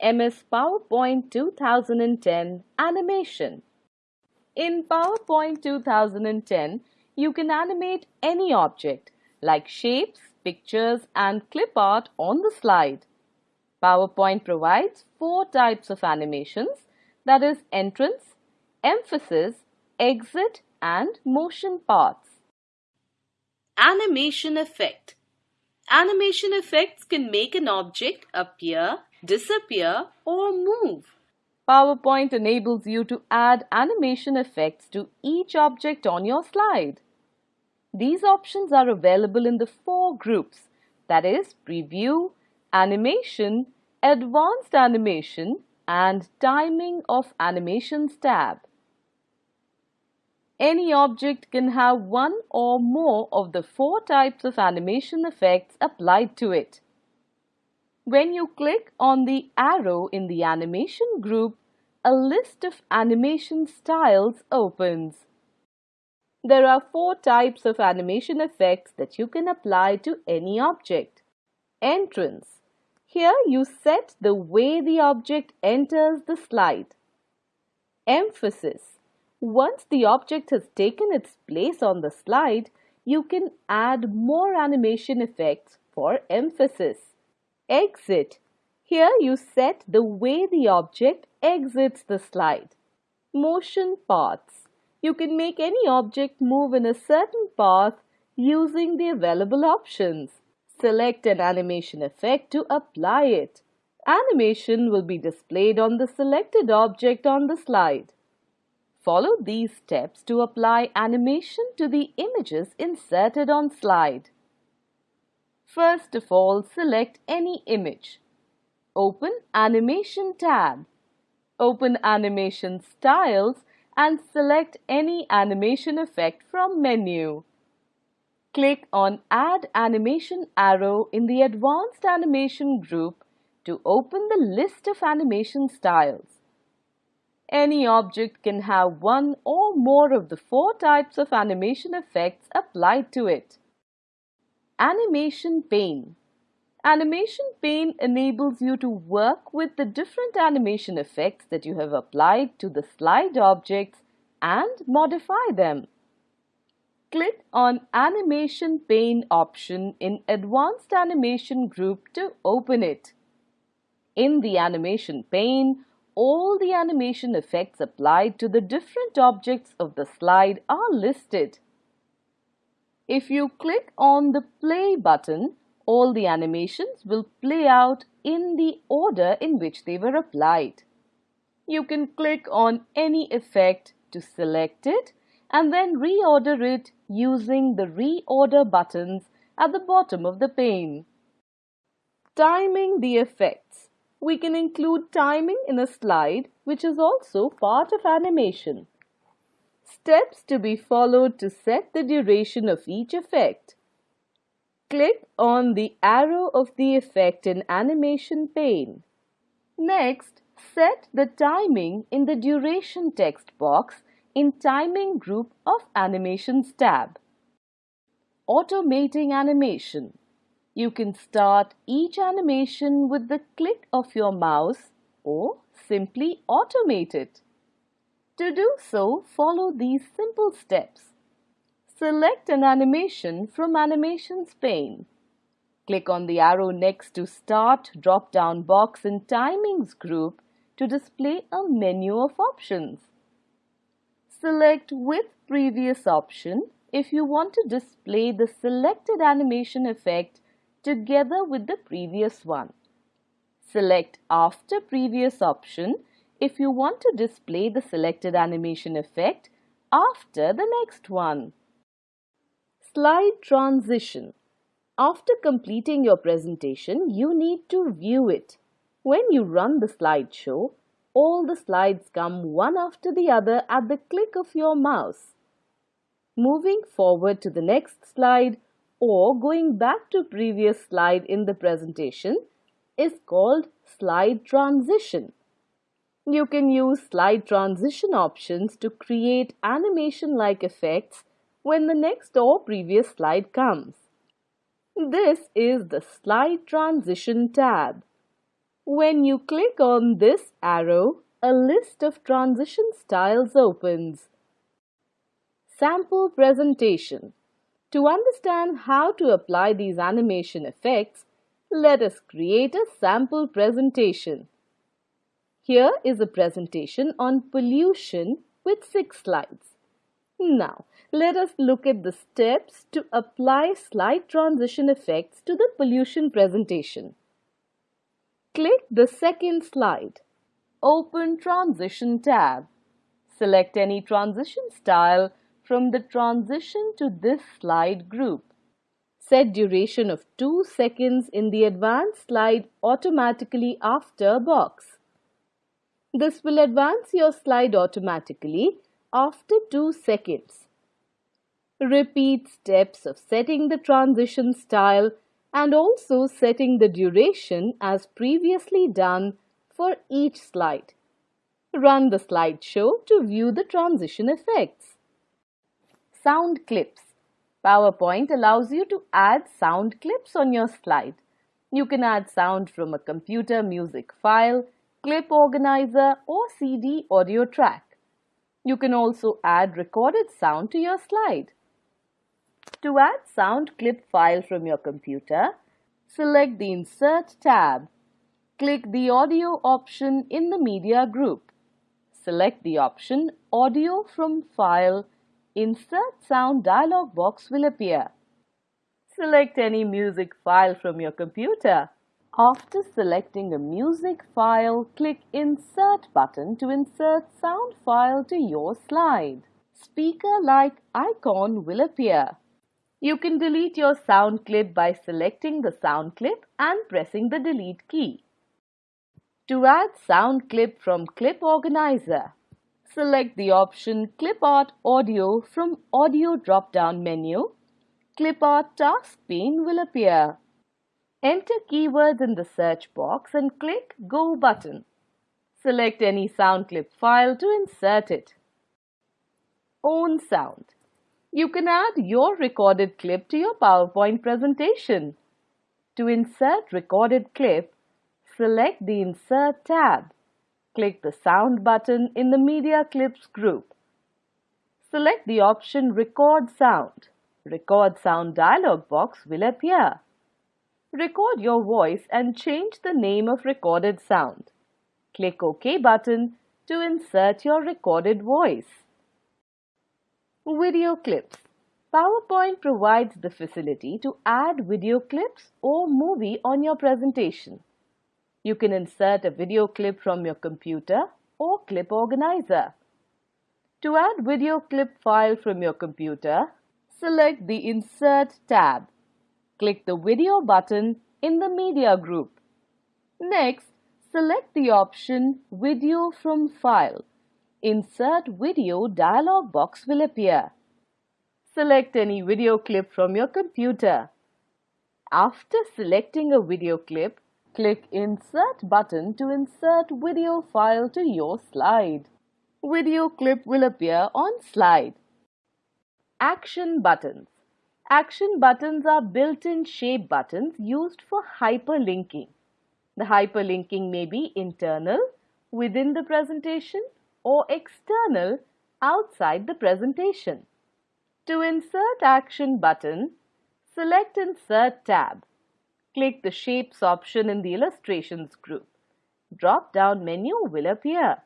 MS PowerPoint 2010 Animation. In PowerPoint 2010, you can animate any object like shapes, pictures and clip art on the slide. PowerPoint provides four types of animations that is entrance, emphasis, exit and motion paths. Animation effect. Animation effects can make an object appear, disappear or move. PowerPoint enables you to add animation effects to each object on your slide. These options are available in the four groups that is preview, animation, advanced animation and timing of animations tab. Any object can have one or more of the four types of animation effects applied to it. When you click on the arrow in the animation group, a list of animation styles opens. There are four types of animation effects that you can apply to any object. Entrance. Here you set the way the object enters the slide. Emphasis. Once the object has taken its place on the slide, you can add more animation effects for emphasis. Exit. Here you set the way the object exits the slide. Motion paths. You can make any object move in a certain path using the available options. Select an animation effect to apply it. Animation will be displayed on the selected object on the slide. Follow these steps to apply animation to the images inserted on slide. First of all, select any image. Open Animation tab. Open Animation Styles and select any animation effect from menu. Click on Add Animation arrow in the Advanced Animation group to open the list of animation styles. Any object can have one or more of the four types of animation effects applied to it. Animation Pane Animation Pane enables you to work with the different animation effects that you have applied to the slide objects and modify them. Click on Animation Pane option in Advanced Animation group to open it. In the Animation Pane, all the animation effects applied to the different objects of the slide are listed. If you click on the play button, all the animations will play out in the order in which they were applied. You can click on any effect to select it and then reorder it using the reorder buttons at the bottom of the pane. Timing the effects. We can include timing in a slide which is also part of animation. Steps to be followed to set the duration of each effect. Click on the arrow of the effect in animation pane. Next, set the timing in the duration text box in timing group of animations tab. Automating animation. You can start each animation with the click of your mouse or simply automate it. To do so, follow these simple steps. Select an animation from Animations pane. Click on the arrow next to Start drop-down box in Timings group to display a menu of options. Select with previous option if you want to display the selected animation effect together with the previous one. Select after previous option if you want to display the selected animation effect after the next one. Slide transition. After completing your presentation, you need to view it. When you run the slideshow, all the slides come one after the other at the click of your mouse. Moving forward to the next slide or going back to previous slide in the presentation is called slide transition. You can use slide transition options to create animation-like effects when the next or previous slide comes. This is the Slide Transition tab. When you click on this arrow, a list of transition styles opens. Sample presentation. To understand how to apply these animation effects, let us create a sample presentation. Here is a presentation on pollution with six slides. Now, let us look at the steps to apply slide transition effects to the pollution presentation. Click the second slide. Open Transition tab. Select any transition style from the Transition to this slide group. Set duration of 2 seconds in the advanced slide automatically after box. This will advance your slide automatically after 2 seconds. Repeat steps of setting the transition style and also setting the duration as previously done for each slide. Run the slideshow to view the transition effects. Sound clips. PowerPoint allows you to add sound clips on your slide. You can add sound from a computer music file, clip organizer or CD audio track. You can also add recorded sound to your slide. To add sound clip file from your computer, select the Insert tab. Click the Audio option in the Media group. Select the option Audio from File. Insert Sound dialog box will appear. Select any music file from your computer. After selecting a music file, click Insert button to insert sound file to your slide. Speaker-like icon will appear. You can delete your sound clip by selecting the sound clip and pressing the delete key. To add sound clip from Clip Organizer, select the option Clip Art Audio from Audio drop-down menu. Clip Art task pane will appear. Enter keywords in the search box and click Go button. Select any sound clip file to insert it. Own sound. You can add your recorded clip to your PowerPoint presentation. To insert recorded clip, select the Insert tab. Click the Sound button in the Media Clips group. Select the option Record Sound. Record Sound dialog box will appear. Record your voice and change the name of recorded sound. Click OK button to insert your recorded voice. Video clips. PowerPoint provides the facility to add video clips or movie on your presentation. You can insert a video clip from your computer or clip organizer. To add video clip file from your computer, select the Insert tab. Click the Video button in the Media group. Next, select the option Video from File Insert Video dialog box will appear. Select any video clip from your computer. After selecting a video clip, click Insert button to insert video file to your slide. Video clip will appear on slide. Action buttons. Action buttons are built-in shape buttons used for hyperlinking. The hyperlinking may be internal, within the presentation, or external outside the presentation. To insert action button, select Insert tab. Click the Shapes option in the Illustrations group. Drop-down menu will appear.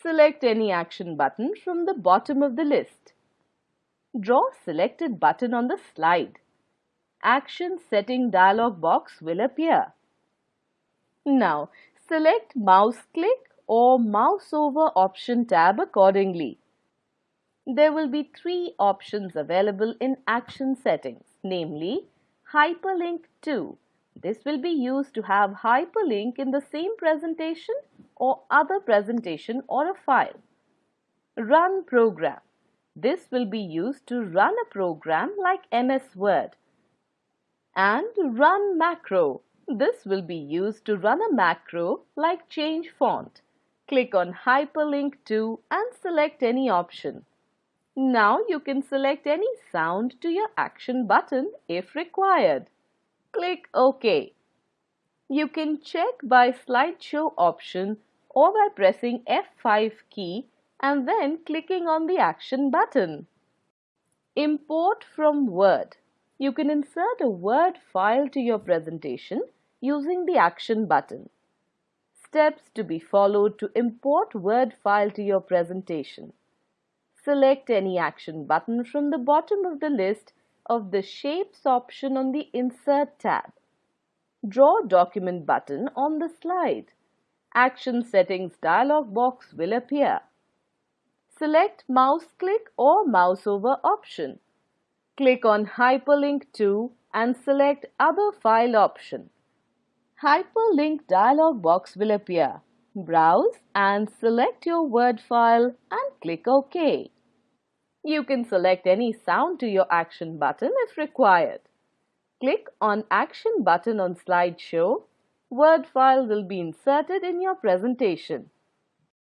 Select any action button from the bottom of the list. Draw selected button on the slide. Action Setting dialog box will appear. Now, select Mouse click or mouse over option tab accordingly. There will be three options available in action settings, namely Hyperlink to. This will be used to have hyperlink in the same presentation or other presentation or a file. Run program. This will be used to run a program like MS Word. And run macro. This will be used to run a macro like change font. Click on Hyperlink to and select any option. Now you can select any sound to your action button if required. Click OK. You can check by slideshow option or by pressing F5 key and then clicking on the action button. Import from Word. You can insert a Word file to your presentation using the action button. Steps to be followed to import Word file to your presentation. Select any action button from the bottom of the list of the Shapes option on the Insert tab. Draw Document button on the slide. Action Settings dialog box will appear. Select Mouse click or Mouse over option. Click on Hyperlink to and select Other File option. Hyperlink dialog box will appear. Browse and select your Word file and click OK. You can select any sound to your action button if required. Click on Action button on slideshow. Word file will be inserted in your presentation.